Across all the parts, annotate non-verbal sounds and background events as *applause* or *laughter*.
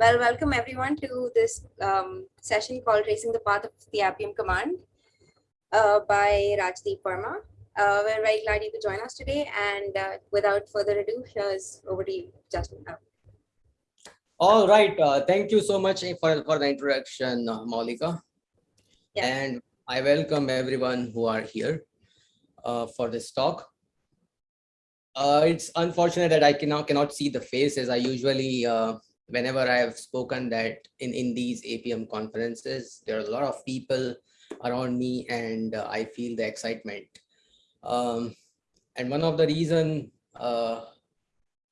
Well, welcome everyone to this um, session called Tracing the Path of the Appium Command uh, by Rajdeep Verma. Uh, we're very glad you could join us today. And uh, without further ado, here's over to you, Justin. All right. Uh, thank you so much for, for the introduction, uh, Malika. Yeah. And I welcome everyone who are here uh, for this talk. Uh, it's unfortunate that I cannot cannot see the faces. I usually, uh, whenever I have spoken that in, in these Appium conferences, there are a lot of people around me and uh, I feel the excitement. Um, and one of the reason uh,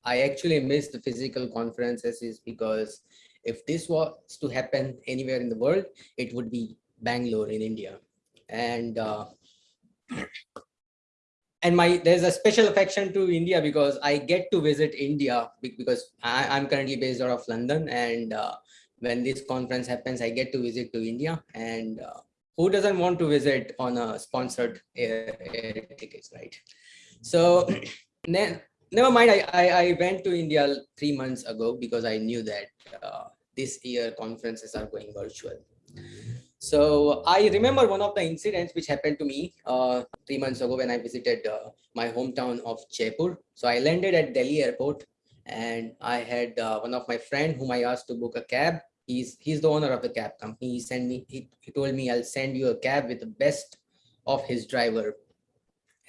I actually miss the physical conferences is because if this was to happen anywhere in the world, it would be Bangalore in India. And uh, and my there's a special affection to India because I get to visit India because I, am currently based out of London. And uh, when this conference happens, I get to visit to India. And uh, who doesn't want to visit on a sponsored air, air tickets, right? So *coughs* never mind, I, I, I, went to India three months ago because I knew that uh, this year conferences are going virtual. So I remember one of the incidents which happened to me uh, three months ago when I visited uh, my hometown of Jaipur. So I landed at Delhi airport and I had uh, one of my friend whom I asked to book a cab. He's, he's the owner of the cab company. He sent me, he, he told me I'll send you a cab with the best of his driver.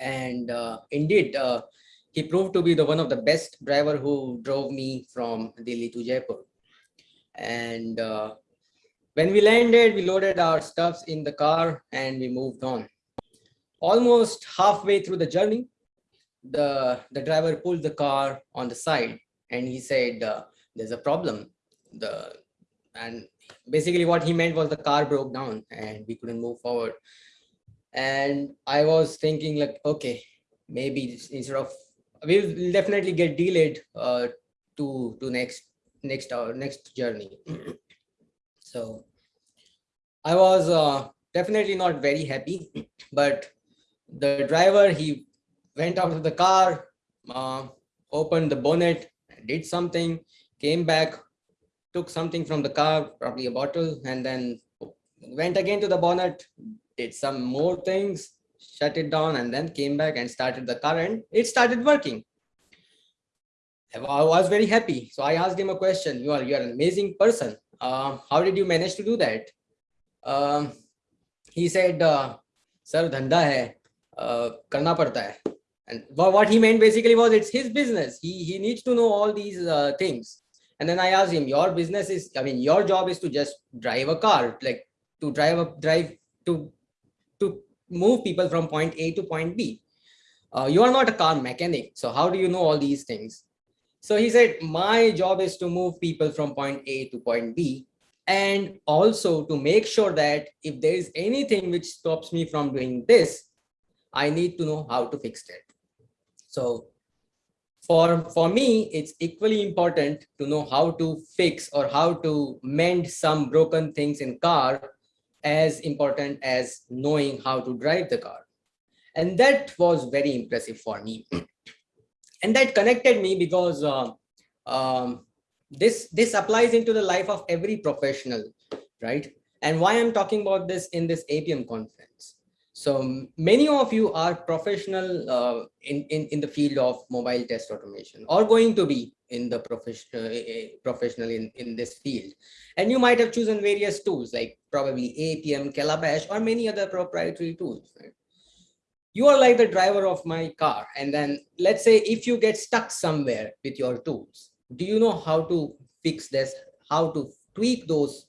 And uh, indeed, uh, he proved to be the one of the best driver who drove me from Delhi to Jaipur. And uh, when we landed, we loaded our stuffs in the car and we moved on. Almost halfway through the journey, the, the driver pulled the car on the side and he said, uh, there's a problem. The And basically what he meant was the car broke down and we couldn't move forward. And I was thinking like, okay, maybe instead of, we'll definitely get delayed uh, to, to next, next, our next journey. *clears throat* So I was uh, definitely not very happy, but the driver, he went out of the car, uh, opened the bonnet, did something, came back, took something from the car, probably a bottle, and then went again to the bonnet, did some more things, shut it down, and then came back and started the car, and it started working. I was very happy. So I asked him a question. You are, you are an amazing person uh, how did you manage to do that? Um, he said, uh, sir, dhanda hai, uh, karna padta hai. And what he meant basically was it's his business. He, he needs to know all these uh, things. And then I asked him, your business is, I mean, your job is to just drive a car, like to drive a drive to, to move people from point A to point B. Uh, you are not a car mechanic. So how do you know all these things? So he said, my job is to move people from point A to point B and also to make sure that if there is anything which stops me from doing this, I need to know how to fix it. So for, for me, it's equally important to know how to fix or how to mend some broken things in car as important as knowing how to drive the car. And that was very impressive for me. *clears throat* and that connected me because uh, um, this this applies into the life of every professional right? And why i'm talking about this in this Appium conference. So many of you are professional uh, in, in in the field of mobile test automation or going to be in the professional uh, professional in in this field. And you might have chosen various tools like probably Appium calabash or many other proprietary tools right? You are like the driver of my car. And then let's say if you get stuck somewhere with your tools do you know how to fix this? How to tweak those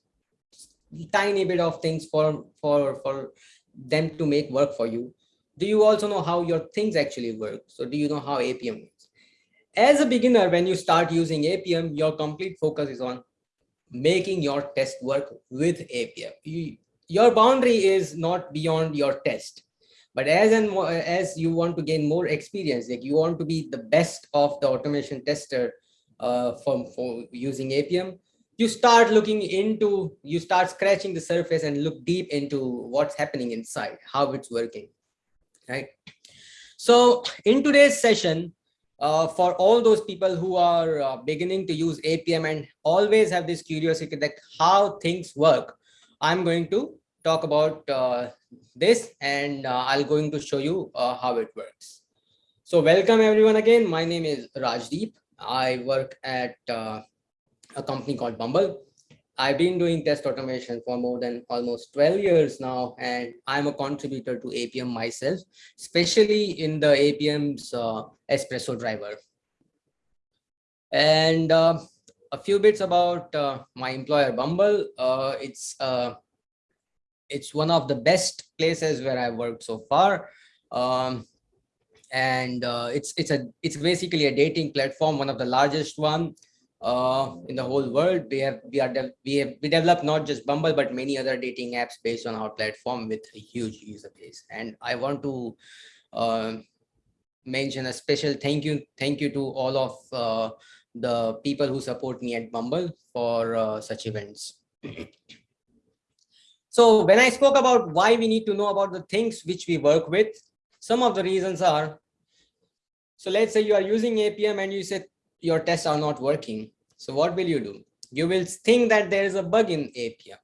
tiny bit of things for for for them to make work for you? Do you also know how your things actually work? So do you know how Appium works? As a beginner when you start using Appium your complete focus is on making your test work with Appium you, your boundary is not beyond your test but as and as you want to gain more experience like you want to be the best of the automation tester uh, from for using Appium you start looking into you start scratching the surface and look deep into what's happening inside how it's working right? So in today's session uh, for all those people who are uh, beginning to use Appium and always have this curiosity that how things work, I'm going to talk about uh, this and uh, I'll going to show you uh, how it works. So welcome everyone again. My name is Rajdeep. I work at uh, a company called Bumble. I've been doing test automation for more than almost 12 years now, and I'm a contributor to Appium myself, especially in the Appium's uh, espresso driver. And uh, a few bits about my employer Bumble. It's it's one of the best places where I've worked so far. Um, and uh, it's it's a it's basically a dating platform, one of the largest one uh, in the whole world. We have we are we have we develop not just Bumble but many other dating apps based on our platform with a huge user base. And I want to uh, mention a special thank you thank you to all of uh, the people who support me at Bumble for uh, such events. So when I spoke about why we need to know about the things which we work with, some of the reasons are, so let's say you are using Appium and you say your tests are not working. So what will you do? You will think that there is a bug in Appium.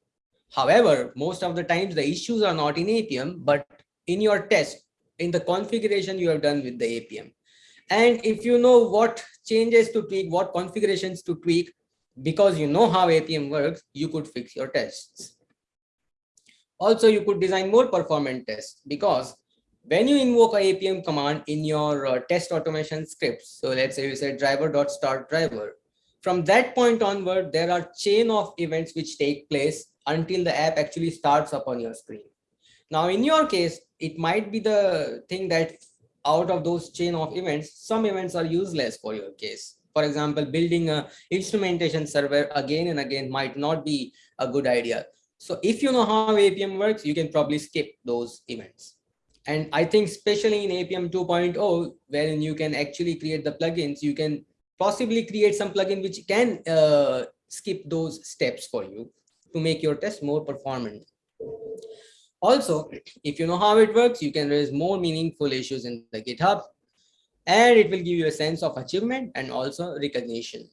However, most of the times the issues are not in Appium, but in your test, in the configuration you have done with the Appium. And if you know what changes to tweak, what configurations to tweak, because you know how Appium works, you could fix your tests. Also, you could design more performant tests because when you invoke a Appium command in your uh, test automation scripts, so let's say you say driver.start driver, from that point onward, there are chain of events which take place until the app actually starts up on your screen. Now, in your case, it might be the thing that out of those chain of events, some events are useless for your case. For example, building a instrumentation server again and again might not be a good idea. So if you know how Appium works, you can probably skip those events. And I think especially in Appium 2.0, wherein you can actually create the plugins, you can possibly create some plugin which can uh, skip those steps for you to make your test more performant. Also, if you know how it works, you can raise more meaningful issues in the GitHub, and it will give you a sense of achievement and also recognition.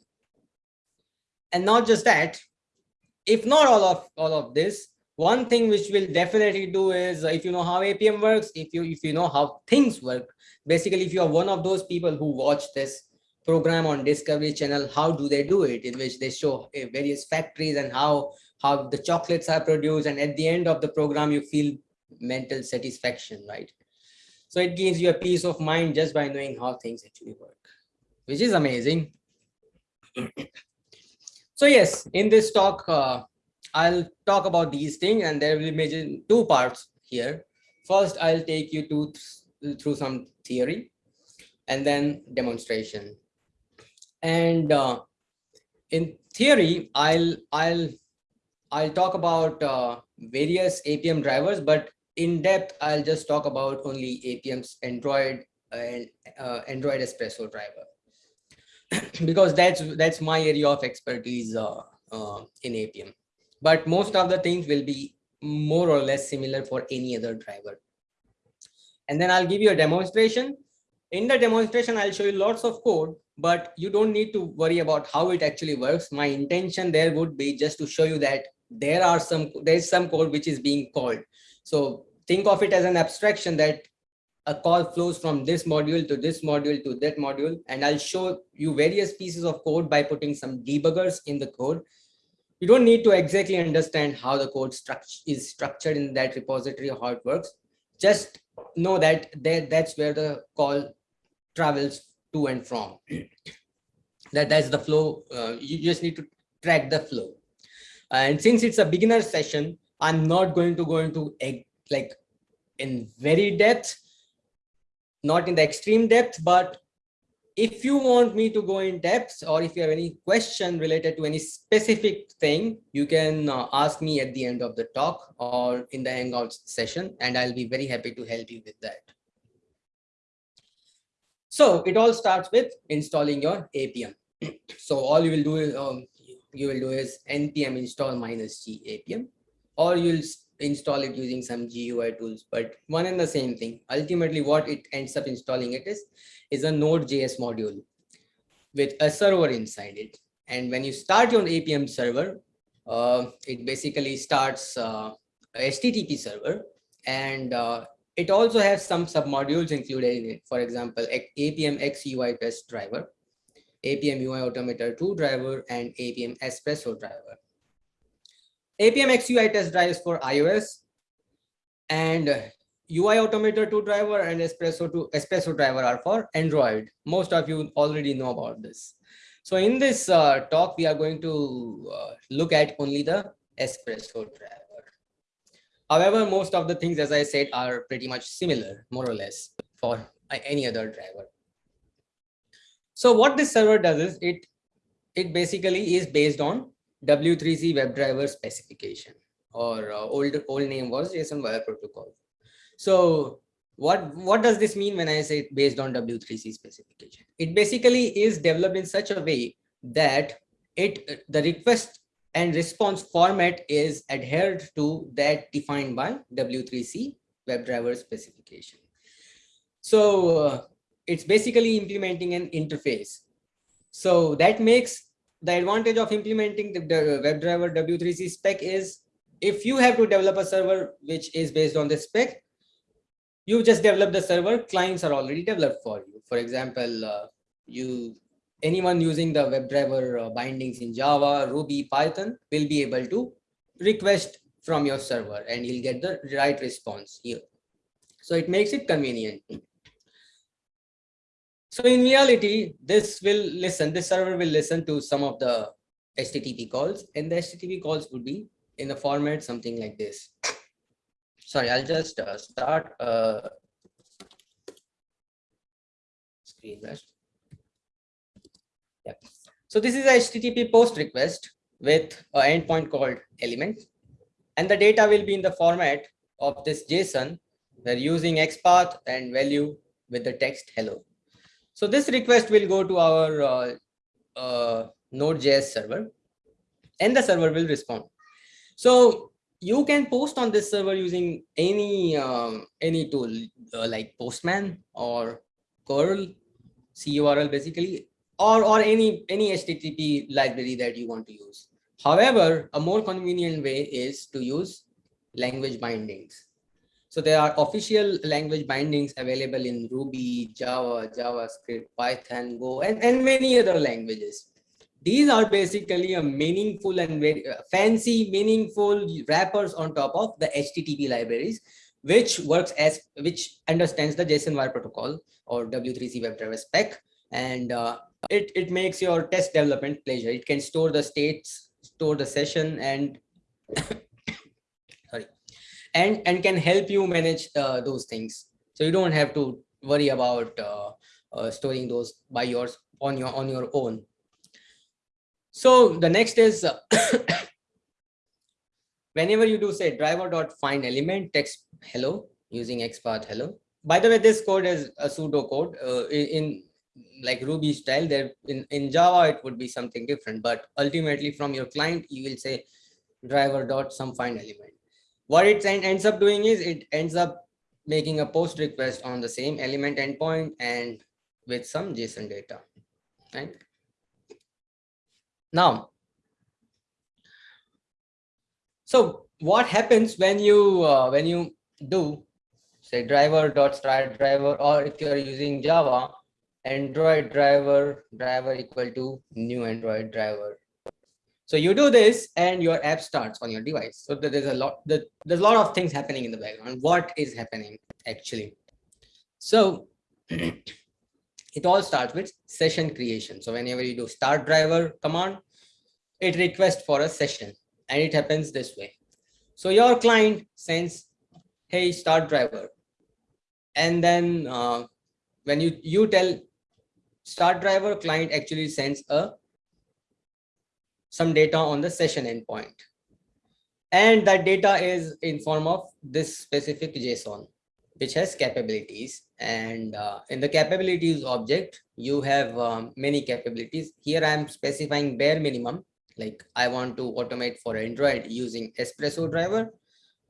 And not just that, if not all of all of this, one thing which will definitely do is if you know how Appium works, if you if you know how things work, basically if you are one of those people who watch this program on Discovery Channel, how do they do it? In which they show eh, various factories and how how the chocolates are produced and at the end of the program you feel mental satisfaction right so it gives you a peace of mind just by knowing how things actually work which is amazing so yes in this talk uh, i'll talk about these things and there will be two parts here. First i'll take you to through some theory and then demonstration. And uh, in theory i'll i'll I'll talk about uh, various Appium drivers, but in depth, I'll just talk about only Appium's Android and uh, Android Espresso driver *coughs* because that's that's my area of expertise uh, uh, in Appium. But most of the things will be more or less similar for any other driver. And then I'll give you a demonstration. In the demonstration, I'll show you lots of code, but you don't need to worry about how it actually works. My intention there would be just to show you that there are some there's some code which is being called so think of it as an abstraction that a call flows from this module to this module to that module and i'll show you various pieces of code by putting some debuggers in the code. You don't need to exactly understand how the code structure is structured in that repository or how it works. Just know that there that's where the call travels to and from. *clears throat* That that's the flow uh, you just need to track the flow. And since it's a beginner session, I'm not going to go into like in very depth, not in the extreme depth, but if you want me to go in depth or if you have any question related to any specific thing, you can uh, ask me at the end of the talk or in the Hangouts session, and I'll be very happy to help you with that. So it all starts with installing your Appium. *clears throat* so all you will do is um, you will do is npm install minus g appium or you'll install it using some GUI tools, but one and the same thing. Ultimately, what it ends up installing it is, is a Node.js module with a server inside it. And when you start your Appium server, uh, it basically starts uh, HTTP server and uh, it also has some submodules included in it. For example, Appium XUI test driver, Appium UI Automator 2 driver, and Appium Espresso driver. Appium XUI test drives for iOS and UI Automator 2 driver and Espresso 2 Espresso driver are for Android. Most of you already know about this. So in this uh, talk, we are going to uh, look at only the Espresso driver. However, most of the things, as I said, are pretty much similar, more or less, for any other driver. So what this server does is it, it basically is based on W3C WebDriver specification or uh, old, old name was JSON Wire Protocol. So what, what does this mean when I say based on W3C specification? It basically is developed in such a way that it the request and response format is adhered to that defined by W3C WebDriver specification. So uh, it's basically implementing an interface. So that makes the advantage of implementing the, the WebDriver W3C spec is if you have to develop a server which is based on the spec, you just develop the server, clients are already developed for you. For example, uh, you anyone using the WebDriver uh, bindings in Java, Ruby, Python will be able to request from your server and you'll get the right response here. So it makes it convenient. So in reality, this will listen, this server will listen to some of the HTTP calls and the HTTP calls would be in the format something like this. Sorry, I'll just uh, start uh, screen rest. Yep. So this is a HTTP post request with an endpoint called element. And the data will be in the format of this JSON. We're using XPath and value with the text hello. So this request will go to our uh, uh, Node.js server and the server will respond. So you can post on this server using any um, any tool uh, like Postman or curl, CURL basically, or, or any, any HTTP library that you want to use. However, a more convenient way is to use language bindings. So there are official language bindings available in Ruby, Java, JavaScript, Python, Go, and, and many other languages. These are basically a meaningful and very uh, fancy, meaningful wrappers on top of the HTTP libraries, which works as, which understands the JSON wire protocol or W3C WebDriver spec. And uh, it, it makes your test development pleasure. It can store the states, store the session and and, and can help you manage uh, those things. So you don't have to worry about uh, uh, storing those by yours on your on your own. So the next is *coughs* whenever you do say driver dot find element text hello using XPath hello. By the way, this code is a pseudo code uh, in like Ruby style there in, in Java, it would be something different, but ultimately from your client, you will say driver dot some find element. What it ends up doing is it ends up making a post request on the same element endpoint and with some JSON data, right? Now, so what happens when you uh, when you do say driver dot start driver or if you're using Java, Android driver driver equal to new Android driver. So you do this and your app starts on your device. So there's a lot, there's a lot of things happening in the background. What is happening actually? So *clears throat* it all starts with session creation. So whenever you do start driver command, it requests for a session and it happens this way. So your client sends, hey, start driver. And then uh, when you, you tell start driver client actually sends a some data on the session endpoint. And that data is in form of this specific json which has capabilities. And uh, in the capabilities object you have um, many capabilities. Here i am specifying bare minimum like i want to automate for android using espresso driver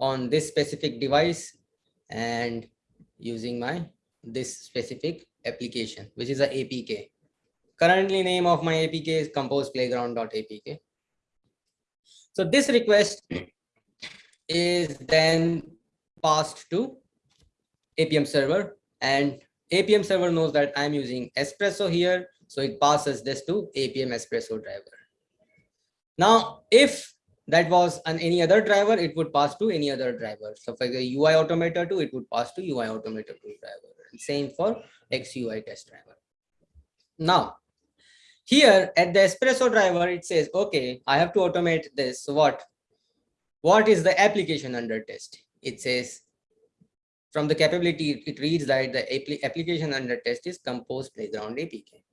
on this specific device and using my this specific application, which is a APK. Currently name of my APK is compose playground.apk. So this request is then passed to Appium server and Appium server knows that I'm using Espresso here. So it passes this to Appium Espresso driver. Now, if that was on any other driver, it would pass to any other driver. So for the UI Automator 2, it would pass to UI Automator 2 driver. Same for XCUITest driver. Now, here at the Espresso driver, it says, okay, I have to automate this. What? What is the application under test? It says from the capability, it reads that the application under test is compose playground APK.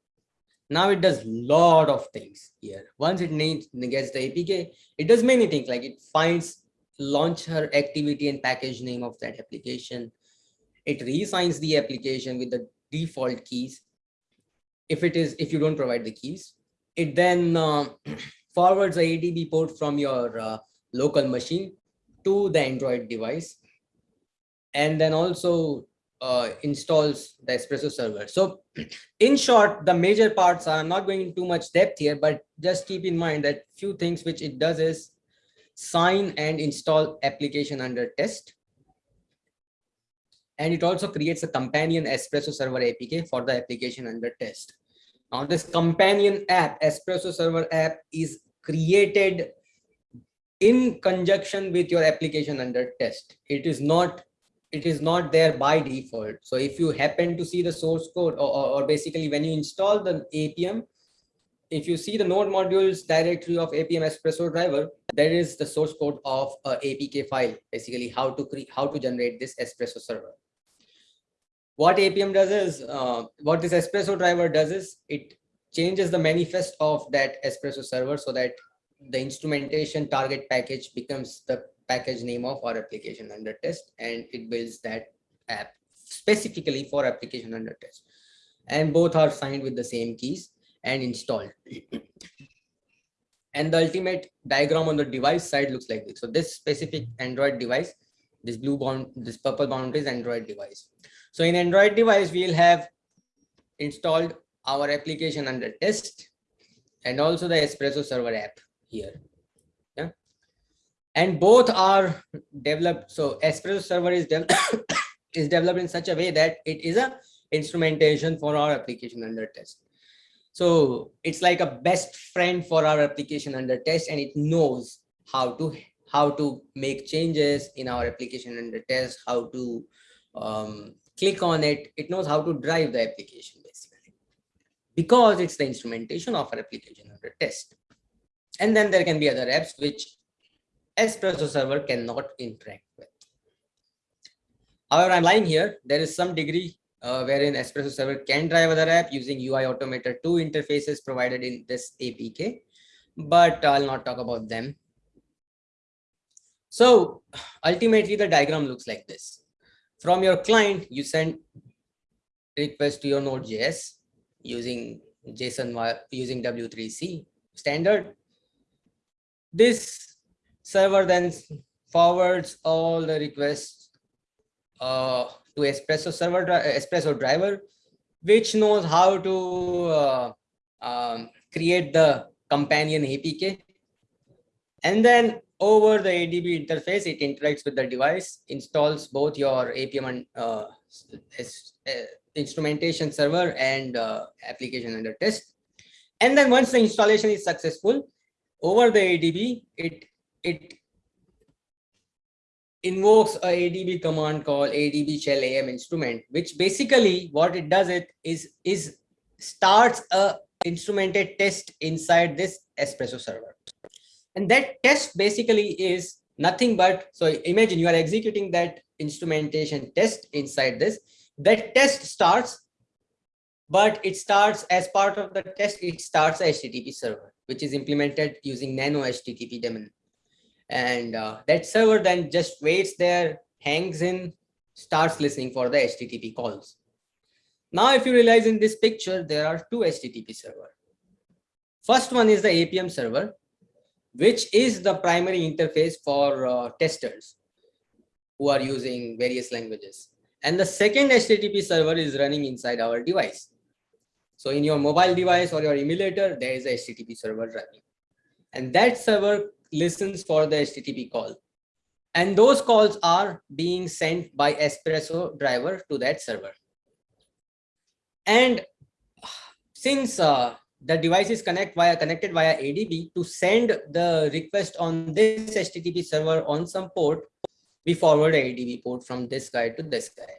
Now it does a lot of things here. Once it needs gets the APK, it does many things like it finds launcher activity and package name of that application. It reassigns the application with the default keys. If it is, if you don't provide the keys, it then uh, *clears throat* forwards the ADB port from your uh, local machine to the Android device. And then also uh, installs the espresso server so *clears throat* in short the major parts are i'm not going into much depth here but just keep in mind that few things which it does is sign and install application under test and it also creates a companion espresso server apk for the application under test now this companion app espresso server app is created in conjunction with your application under test it is not it is not there by default. So if you happen to see the source code or, or, or, basically when you install the Appium, if you see the node modules directory of Appium Espresso driver, there is the source code of a APK file, basically how to create, how to generate this Espresso server. What Appium does is, uh, what this Espresso driver does is it changes the manifest of that Espresso server so that the instrumentation target package becomes the package name of our application under test and it builds that app specifically for application under test. And both are signed with the same keys and installed. And the ultimate diagram on the device side looks like this. So this specific android device this blue bound this purple boundary is android device so in android device we'll have installed our application under test and also the espresso server app here. And both are developed so espresso server is developed *coughs* is developed in such a way that it is a instrumentation for our application under test. So it's like a best friend for our application under test and it knows how to how to make changes in our application under test how to um, click on it it knows how to drive the application basically because it's the instrumentation of our application under test and then there can be other apps which Espresso server cannot interact with. However, I'm lying here. There is some degree uh, wherein Espresso server can drive other app using UI Automator 2 interfaces provided in this APK, but I'll not talk about them. So ultimately, the diagram looks like this. From your client, you send request to your Node.js using JSON using W3C standard. This server then forwards all the requests uh, to espresso server espresso driver which knows how to uh, um, create the companion apk and then over the adb interface it interacts with the device installs both your apm and uh, uh, instrumentation server and uh, application under test and then once the installation is successful over the adb it it invokes a ADB command called ADB shell AM instrument, which basically what it does it is is starts a instrumented test inside this espresso server. And that test basically is nothing but so imagine you are executing that instrumentation test inside this. That test starts, but it starts as part of the test, it starts a HTTP server, which is implemented using nano HTTP daemon. And uh, that server then just waits there hangs in starts listening for the http calls. Now if you realize in this picture there are two http server. First one is the Appium server which is the primary interface for uh, testers who are using various languages. And the second HTTP server is running inside our device. So in your mobile device or your emulator, there is a HTTP server running. And that server listens for the HTTP call. And those calls are being sent by Espresso driver to that server. And since uh, the device is connect via connected via ADB to send the request on this HTTP server on some port, we forward ADB port from this guy to this guy.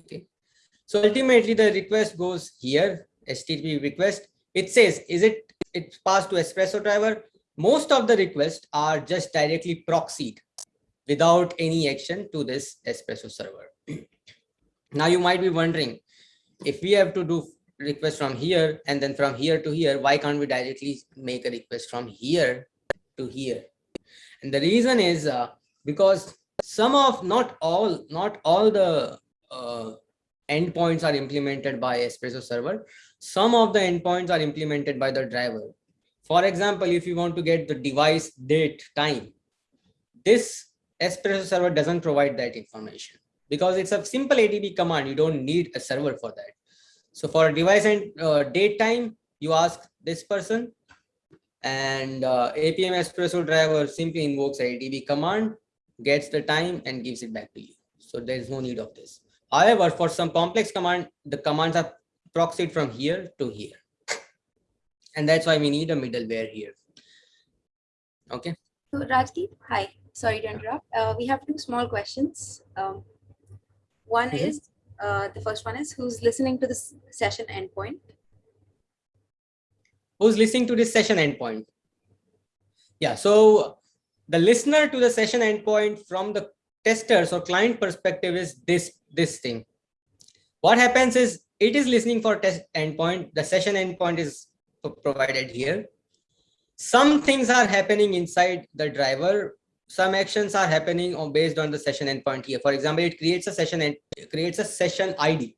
Okay. So ultimately the request goes here, HTTP request. It says, is it it's passed to Espresso driver? Most of the requests are just directly proxied without any action to this Espresso server. *clears throat* now you might be wondering, if we have to do request from here and then from here to here, why can't we directly make a request from here to here? And the reason is uh, because some of not all not all the uh, endpoints are implemented by espresso server. Some of the endpoints are implemented by the driver. For example if you want to get the device date time this espresso server doesn't provide that information because it's a simple adb command. You don't need a server for that so for device and uh, date time you ask this person and uh, Appium espresso driver simply invokes adb command gets the time and gives it back to you. So there is no need of this. However, for some complex command, the commands are proxied from here to here. And that's why we need a middleware here. Okay. So Rajdeep, hi. Sorry to interrupt. Uh, we have two small questions. Um, one mm -hmm. is, uh, the first one is, who's listening to this session endpoint? Who's listening to this session endpoint? Yeah, so the listener to the session endpoint from the testers or client perspective is this this thing what happens is it is listening for test endpoint the session endpoint is provided here some things are happening inside the driver some actions are happening on based on the session endpoint here for example it creates a session and creates a session id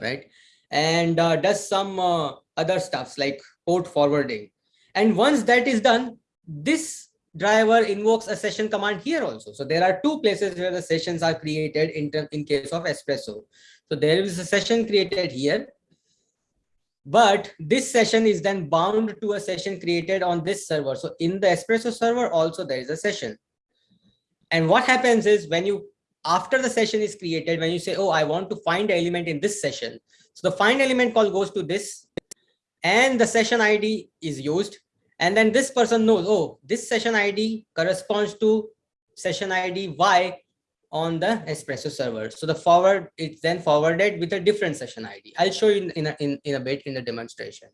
right and uh, does some uh, other stuffs like port forwarding and once that is done this driver invokes a session command here also. So there are two places where the sessions are created in, in case of Espresso. So there is a session created here. But this session is then bound to a session created on this server. So in the Espresso server also there is a session. And what happens is when you, after the session is created, when you say, oh, I want to find element in this session. So the find element call goes to this and the session ID is used and then this person knows, oh, this session ID corresponds to session ID Y on the Espresso server. So the forward, it's then forwarded with a different session ID. I'll show you in, in, a, in, in a bit in the demonstration.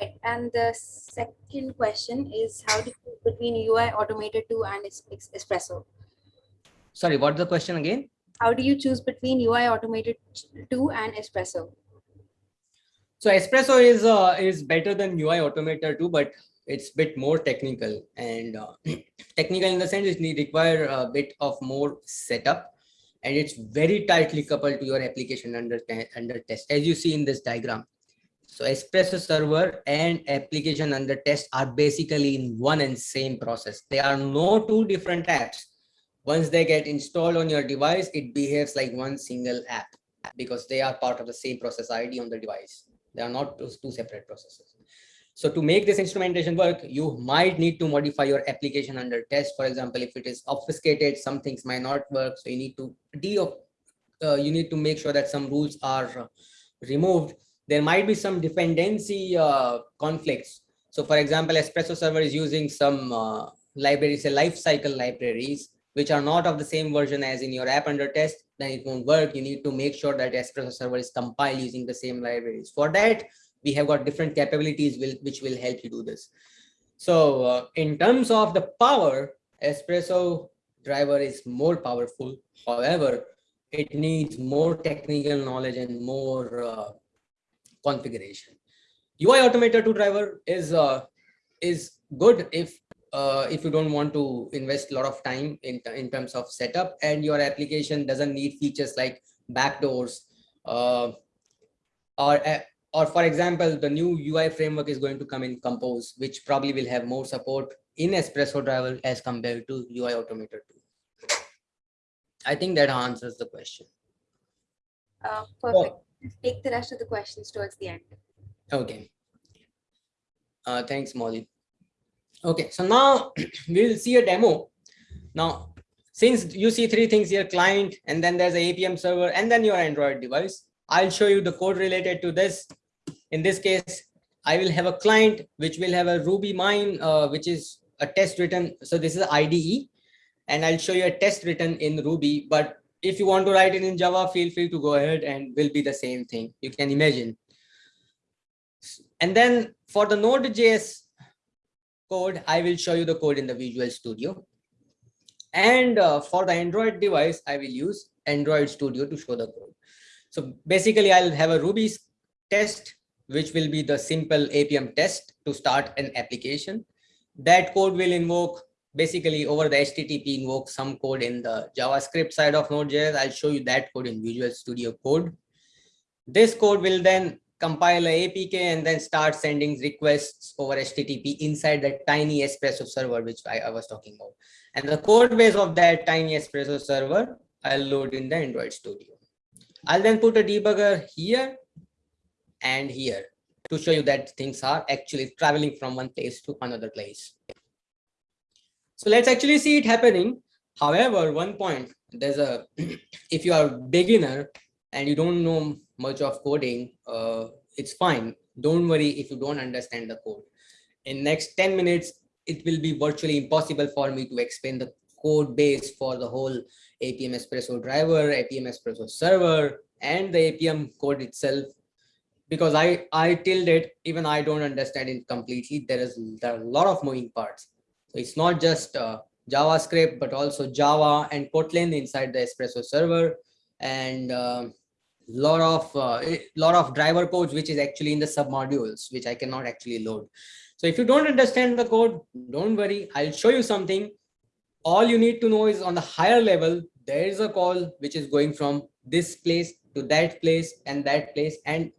Right. And the second question is how to choose between UI Automator 2 and Espresso? Sorry, what's the question again? How do you choose between UI Automator 2 and Espresso? So Espresso is uh, is better than UI Automator 2, but it's a bit more technical and uh, *clears throat* technical in the sense it need require a bit of more setup and it's very tightly coupled to your application under under test as you see in this diagram. So Espresso server and application under test are basically in one and same process. They are no two different apps. Once they get installed on your device, it behaves like one single app because they are part of the same process ID on the device. They are not two separate processes. So to make this instrumentation work, you might need to modify your application under test. For example, if it is obfuscated, some things might not work. So you need to de uh, you need to make sure that some rules are removed. There might be some dependency uh, conflicts. So for example, Espresso server is using some uh, libraries, say lifecycle libraries, which are not of the same version as in your app under test then it won't work. You need to make sure that Espresso server is compiled using the same libraries. For that, we have got different capabilities will, which will help you do this. So uh, in terms of the power, Espresso driver is more powerful. However, it needs more technical knowledge and more uh, configuration. UI Automator 2 driver is uh, is good if uh, if you don't want to invest a lot of time in, in terms of setup and your application doesn't need features like backdoors uh, or uh, or for example the new ui framework is going to come in compose which probably will have more support in espresso driver as compared to ui automator 2 I think that answers the question. Uh, perfect. Take the rest of the questions towards the end. Okay. Uh, thanks, Molly. Okay, so now *clears throat* we'll see a demo. Now, since you see three things here, client, and then there's a Appium server, and then your Android device, I'll show you the code related to this. In this case, I will have a client which will have a RubyMine, uh, which is a test written. So this is IDE, and I'll show you a test written in Ruby. But if you want to write it in Java, feel free to go ahead and will be the same thing. You can imagine. And then for the Node.js code, I will show you the code in the Visual Studio. And uh, for the Android device, I will use Android Studio to show the code. So basically, I'll have a Ruby test, which will be the simple Appium test to start an application. That code will invoke basically over the HTTP invoke some code in the JavaScript side of Node.js. I'll show you that code in Visual Studio Code. This code will then compile a APK and then start sending requests over HTTP inside that tiny Espresso server, which I, I was talking about. And the code base of that tiny Espresso server, I'll load in the Android Studio. I'll then put a debugger here and here to show you that things are actually traveling from one place to another place. So let's actually see it happening. However, one point, there's a, *clears throat* if you are a beginner and you don't know much of coding, uh, it's fine. Don't worry if you don't understand the code. In next 10 minutes, it will be virtually impossible for me to explain the code base for the whole Appium Espresso driver, Appium Espresso server, and the Appium code itself. Because I, I tilde it, even I don't understand it completely. There is there are a lot of moving parts. So it's not just uh, JavaScript, but also Java and Kotlin inside the Espresso server and uh, lot of uh, lot of driver codes, which is actually in the submodules, which I cannot actually load. So if you don't understand the code, don't worry. I'll show you something. All you need to know is on the higher level, there is a call which is going from this place to that place and that place. And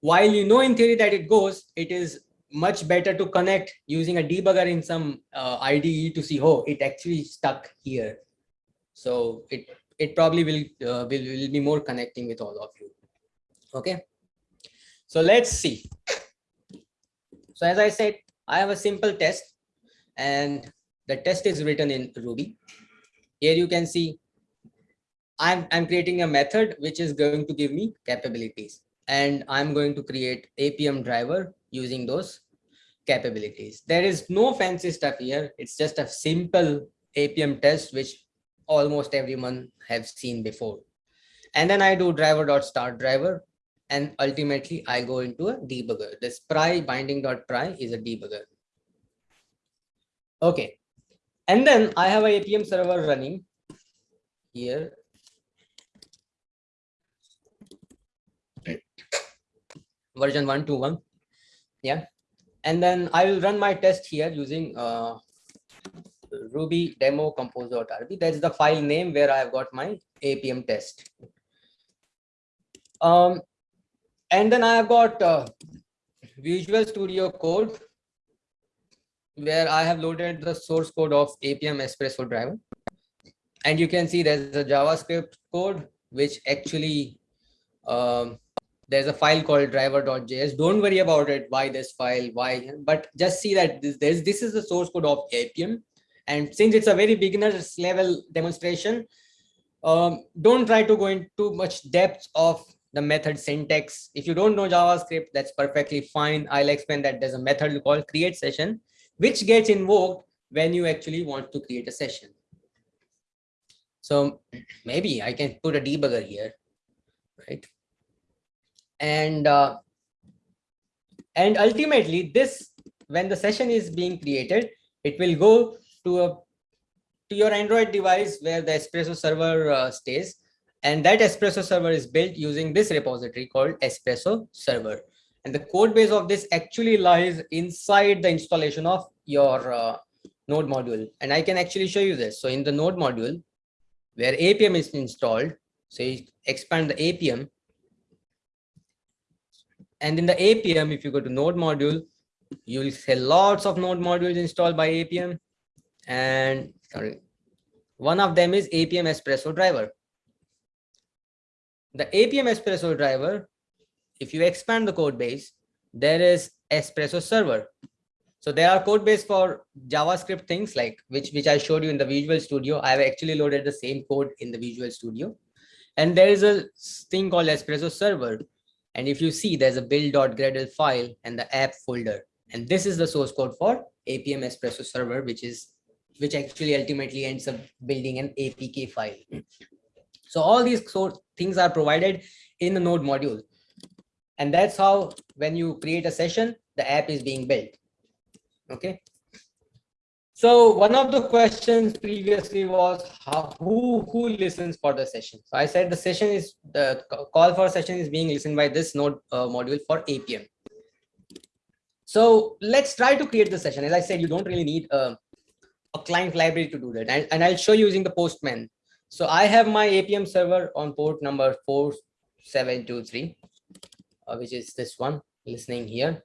while you know in theory that it goes, it is much better to connect using a debugger in some uh, IDE to see, oh, it actually stuck here. So it it probably will, uh, will will be more connecting with all of you. Okay. So let's see. So as I said, I have a simple test and the test is written in Ruby. Here you can see I'm, I'm creating a method which is going to give me capabilities and I'm going to create Appium driver using those capabilities. There is no fancy stuff here. It's just a simple Appium test, which almost everyone have seen before. And then I do driver.start driver. And ultimately I go into a debugger. This pry binding.pry is a debugger. Okay. And then I have a Appium server running here. Version 121. Yeah. And then I will run my test here using uh, Ruby demo compose.rb. That's the file name where I have got my Appium test. Um, and then I have got uh, Visual Studio Code where I have loaded the source code of Appium Espresso driver. And you can see there's a JavaScript code which actually um, there's a file called driver.js. Don't worry about it. Why this file? Why? But just see that this this, this is the source code of Appium. And since it's a very beginner's level demonstration, um, don't try to go into much depth of the method syntax. If you don't know JavaScript, that's perfectly fine. I'll explain that there's a method called create session, which gets invoked when you actually want to create a session. So maybe I can put a debugger here, right? And uh, and ultimately this, when the session is being created, it will go to a to your Android device where the Espresso server uh, stays. And that Espresso server is built using this repository called Espresso server. And the code base of this actually lies inside the installation of your uh, node module. And I can actually show you this. So in the node module where Appium is installed, so you expand the Appium. And in the Appium, if you go to node module, you will see lots of node modules installed by Appium and sorry One of them is Appium Espresso driver. The Appium Espresso driver, if you expand the code base, there is Espresso server. So there are code base for JavaScript things like which, which I showed you in the Visual Studio. I have actually loaded the same code in the Visual Studio. And there is a thing called Espresso server. And if you see, there's a build.gradle file and the app folder. And this is the source code for Appium Espresso server, which is which actually ultimately ends up building an APK file. So all these sort things are provided in the node module. And that's how when you create a session, the app is being built. Okay. So one of the questions previously was how, who who listens for the session. So I said the session is the call for session is being listened by this node uh, module for Appium. So let's try to create the session. As I said, you don't really need a, a client library to do that. And, and I'll show you using the Postman. So I have my Appium server on port number 4723, uh, which is this one listening here.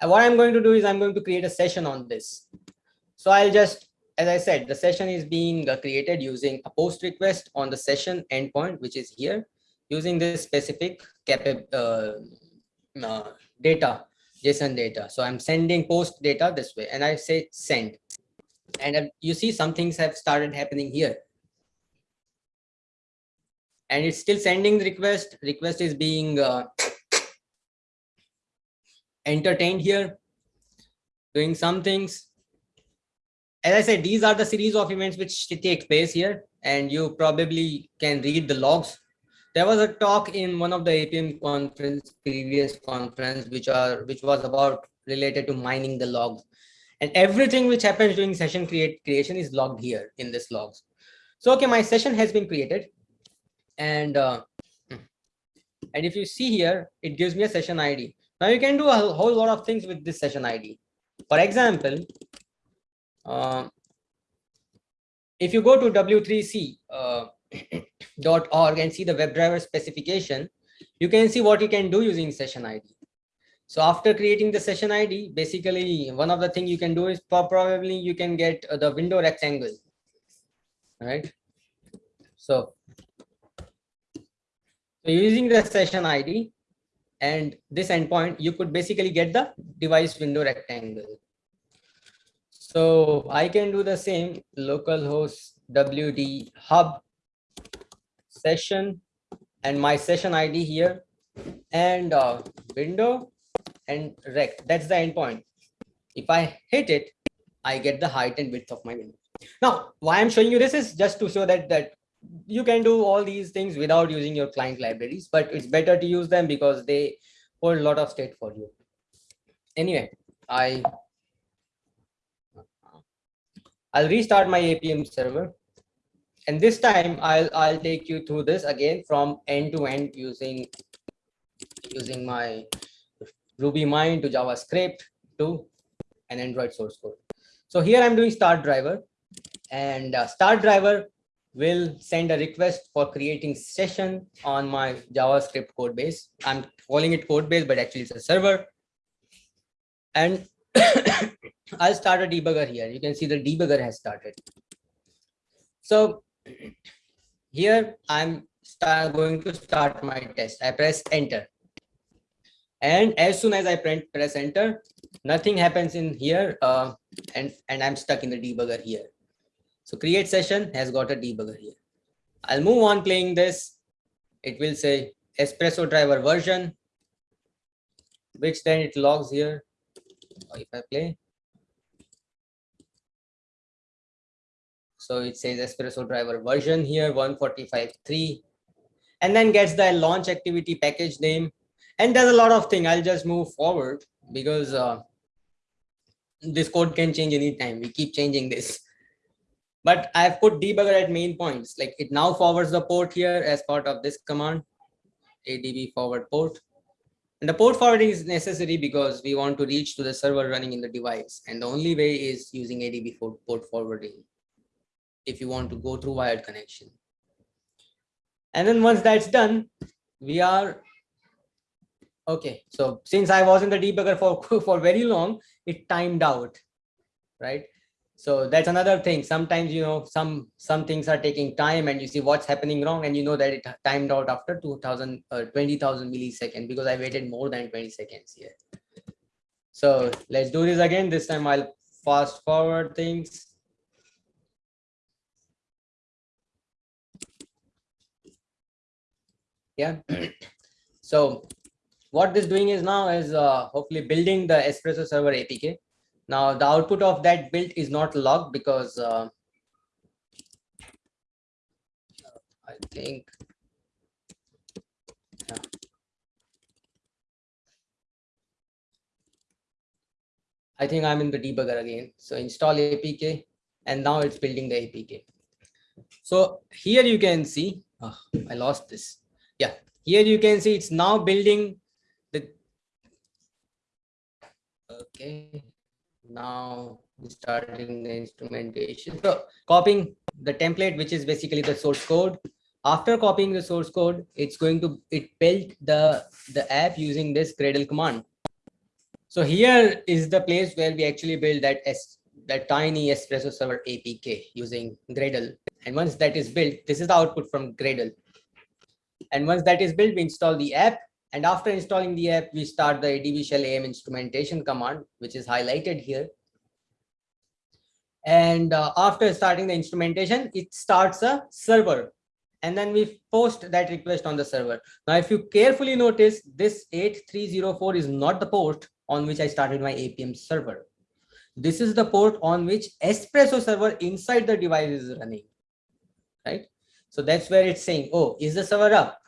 And what I'm going to do is I'm going to create a session on this. So I'll just, as I said, the session is being uh, created using a post request on the session endpoint, which is here, using this specific uh, uh, data, JSON data. So I'm sending post data this way, and I say send. And uh, you see some things have started happening here. And it's still sending the request. Request is being uh, *coughs* entertained here, doing some things. As I said, these are the series of events which take place here, and you probably can read the logs. There was a talk in one of the Appium conference, previous conference, which are which was about related to mining the logs. And everything which happens during session create creation is logged here in this logs. So, okay, my session has been created. And uh, and if you see here, it gives me a session ID. Now you can do a whole lot of things with this session ID. For example, uh, if you go to w3c.org uh, *clears throat* and see the WebDriver specification, you can see what you can do using session ID. So after creating the session ID, basically one of the things you can do is probably you can get uh, the window rectangle, right? So, so using the session ID, and this endpoint, you could basically get the device window rectangle. So I can do the same localhost wd hub session and my session ID here and uh, window and rect. That's the endpoint. If I hit it, I get the height and width of my window. Now, why I'm showing you this is just to show that that you can do all these things without using your client libraries, but it's better to use them because they hold a lot of state for you. Anyway, I I'll restart my Appium server. And this time I'll I'll take you through this again from end to end using using my Ruby RubyMine to JavaScript to an Android source code. So here I'm doing start driver and uh, start driver will send a request for creating session on my JavaScript code base. I'm calling it code base, but actually it's a server. And *coughs* *coughs* I'll start a debugger here. You can see the debugger has started. So here I'm start, going to start my test. I press enter. And as soon as I press enter, nothing happens in here uh, and, and I'm stuck in the debugger here. So create session has got a debugger here. I'll move on playing this. It will say espresso driver version, which then it logs here. If I play. So it says espresso driver version here 145.3 and then gets the launch activity package name. And there's a lot of thing. I'll just move forward because uh, this code can change anytime. We keep changing this but I've put debugger at main points. Like it now forwards the port here as part of this command, ADB forward port. And the port forwarding is necessary because we want to reach to the server running in the device. And the only way is using ADB for port forwarding if you want to go through wired connection. And then once that's done, we are okay. So since I was in the debugger for, *laughs* for very long, it timed out, right? So that's another thing. Sometimes, you know, some some things are taking time and you see what's happening wrong and you know that it timed out after 2000 or uh, 20,000 milliseconds because I waited more than 20 seconds here. So let's do this again. This time I'll fast forward things. Yeah. so what this doing is now is uh, hopefully building the espresso server apk now the output of that build is not logged because uh, I think yeah. I think I'm in the debugger again. So install APK and now it's building the APK. So here you can see, oh, I lost this. Yeah, here you can see it's now building the, okay. Now starting the instrumentation. So copying the template which is basically the source code. After copying the source code it's going to it built the the app using this gradle command. So here is the place where we actually build that s that tiny espresso server apk using gradle. And once that is built this is the output from gradle and once that is built we install the app and after installing the app, we start the ADB shell AM instrumentation command, which is highlighted here. And uh, after starting the instrumentation, it starts a server. And then we post that request on the server. Now, if you carefully notice, this 8304 is not the port on which I started my Appium server. This is the port on which Espresso server inside the device is running, right? So that's where it's saying, oh, is the server up?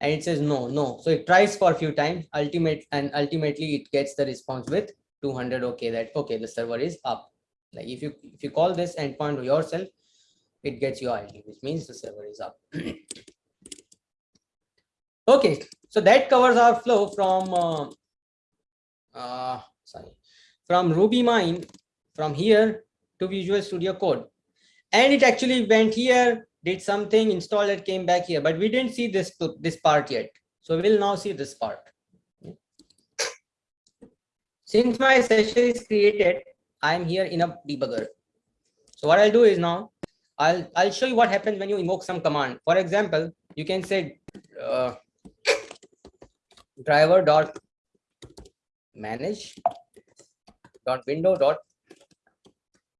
and it says no no. So it tries for a few times. Ultimate and ultimately it gets the response with 200 okay that okay the server is up. Like if you if you call this endpoint yourself it gets you id which means the server is up. *clears throat* Okay so that covers our flow from uh, uh sorry from Ruby rubymine from here to visual studio code. And it actually went here did something, installed it, came back here, but we didn't see this, this part yet. So we'll now see this part. Since my session is created, I'm here in a debugger. So what I'll do is now, I'll, I'll show you what happens when you invoke some command. For example, you can say uh, driver dot manage dot window dot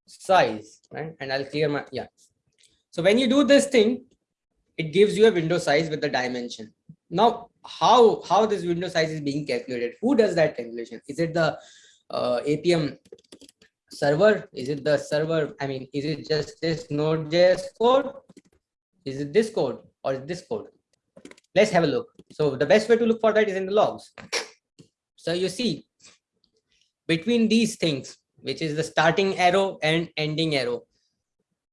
size right and i'll clear my yeah so when you do this thing, it gives you a window size with the dimension. Now, how, how this window size is being calculated? Who does that calculation? Is it the uh, Appium server? Is it the server? I mean, is it just this Node.js code? Is it this code or is this code? Let's have a look. So the best way to look for that is in the logs. So you see between these things, which is the starting arrow and ending arrow,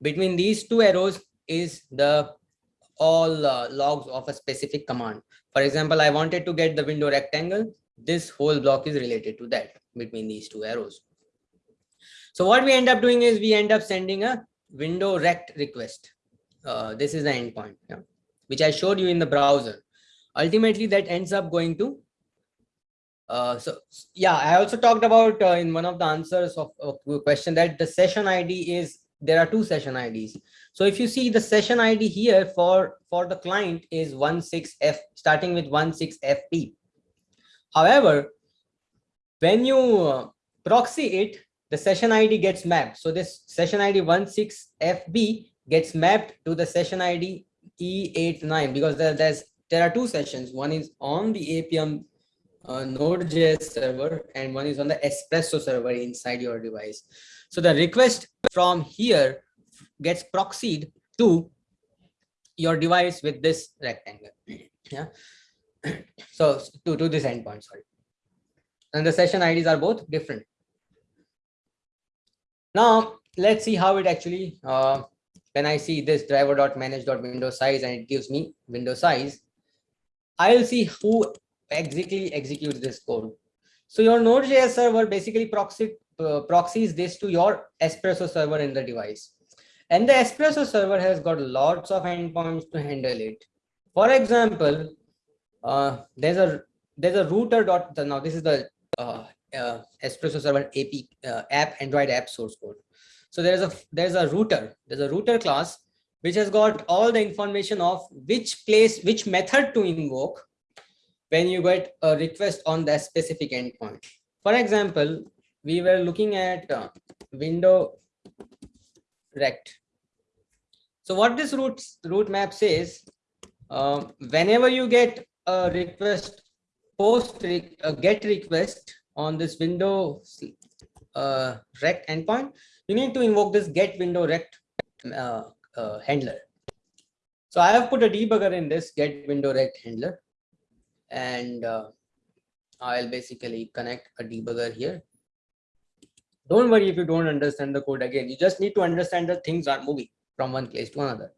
between these two arrows is the all uh, logs of a specific command. For example, I wanted to get the window rectangle. This whole block is related to that between these two arrows. So what we end up doing is we end up sending a window rect request. Uh, this is the endpoint, yeah, which I showed you in the browser. Ultimately, that ends up going to uh, so yeah, I also talked about uh, in one of the answers of a question that the session ID is there are two session IDs. So if you see the session ID here for, for the client is 16F, starting with 16FP. However, when you uh, proxy it, the session ID gets mapped. So this session ID 16FB gets mapped to the session ID E89 because there, there's there are two sessions. One is on the Appium uh, Node.js server and one is on the Espresso server inside your device. So the request from here gets proxied to your device with this rectangle. Yeah. *clears throat* So to, to this endpoint, sorry. And the session IDs are both different. Now let's see how it actually uh, when I see this driver.manage.window size and it gives me window size, I'll see who exactly executes this code. So your Node.js server basically proxy uh, proxies this to your espresso server in the device and the espresso server has got lots of endpoints to handle it for example uh, there's a there's a router dot now this is the uh, uh, espresso server ap uh, app android app source code So there's a there's a router. There's a router class which has got all the information of which place, which method to invoke when you get a request on that specific endpoint. For example, we were looking at uh, window rect. So what this route route map says, uh, whenever you get a request, post re a get request on this window uh, rect endpoint, you need to invoke this get window rect uh, uh, handler. So I have put a debugger in this get window rect handler and uh, I'll basically connect a debugger here. Don't worry if you don't understand the code again. You just need to understand that things are moving from one place to another.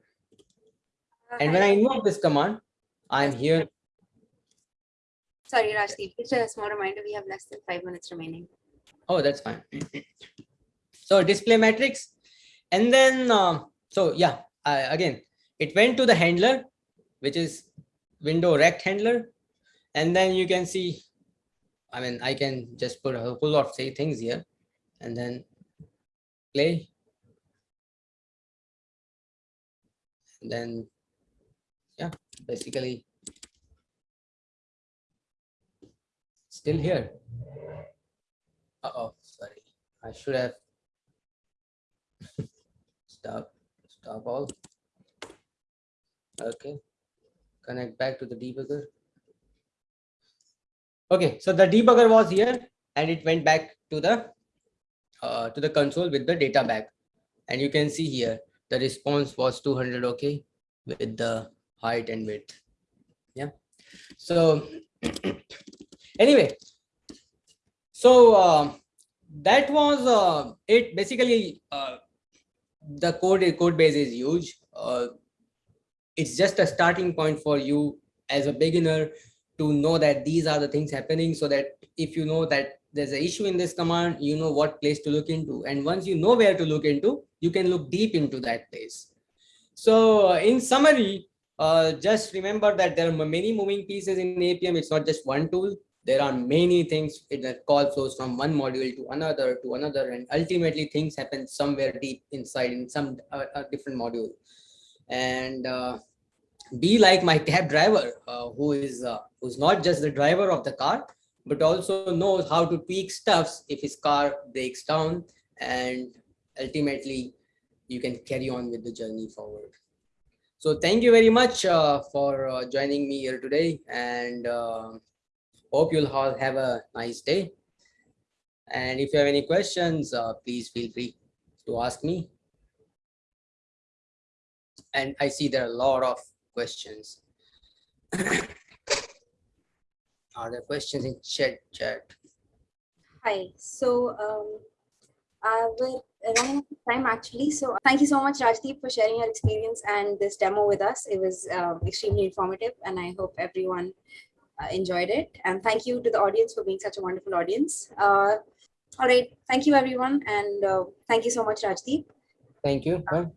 And when I invoke this command, I'm here. Sorry, Rajdeep, just a small reminder, we have less than five minutes remaining. Oh, that's fine. so display matrix. And then, uh, so yeah, uh, again, it went to the handler, which is window rect handler. And then you can see, I mean, I can just put a whole lot of say things here and then play. And then, yeah, basically still here. Uh oh, sorry. I should have *laughs* stop, stop all. Okay, connect back to the debugger. Okay, so the debugger was here and it went back to the uh, to the console with the data back. And you can see here the response was 200 okay with the height and width. Yeah. So *clears throat* anyway, so uh, that was uh, it. Basically, uh, the code code base is huge. Uh, it's just a starting point for you as a beginner to know that these are the things happening so that if you know that there's an issue in this command, you know what place to look into. And once you know where to look into, you can look deep into that place. So uh, in summary, uh, just remember that there are many moving pieces in Appium. It's not just one tool. There are many things in the call flows from one module to another to another. And ultimately things happen somewhere deep inside in some uh, different module. And uh, be like my cab driver uh, who is uh, who's not just the driver of the car but also knows how to tweak stuffs if his car breaks down and ultimately you can carry on with the journey forward. So thank you very much uh, for uh, joining me here today and uh, hope you'll all have a nice day. And if you have any questions uh, please feel free to ask me. And i see there are a lot of questions. *coughs* Are there questions in chat? chat? Hi. So um, uh, we're running out of time actually. So thank you so much, Rajdeep, for sharing your experience and this demo with us. It was uh, extremely informative, and I hope everyone uh, enjoyed it. And thank you to the audience for being such a wonderful audience. Uh, all right. Thank you, everyone. And uh, thank you so much, Rajdeep. Thank you. Bye.